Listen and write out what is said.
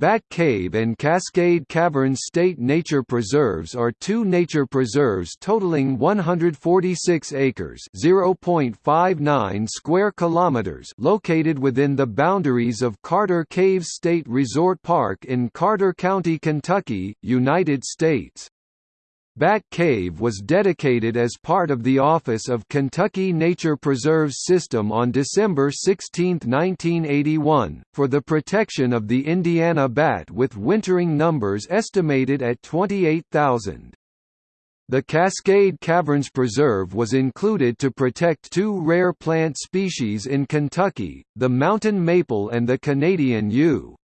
Bat Cave and Cascade Caverns State Nature Preserves are two nature preserves totaling 146 acres (0.59 square kilometers) located within the boundaries of Carter Caves State Resort Park in Carter County, Kentucky, United States. Bat Cave was dedicated as part of the Office of Kentucky Nature Preserves System on December 16, 1981, for the protection of the Indiana bat with wintering numbers estimated at 28,000. The Cascade Caverns Preserve was included to protect two rare plant species in Kentucky, the mountain maple and the Canadian yew.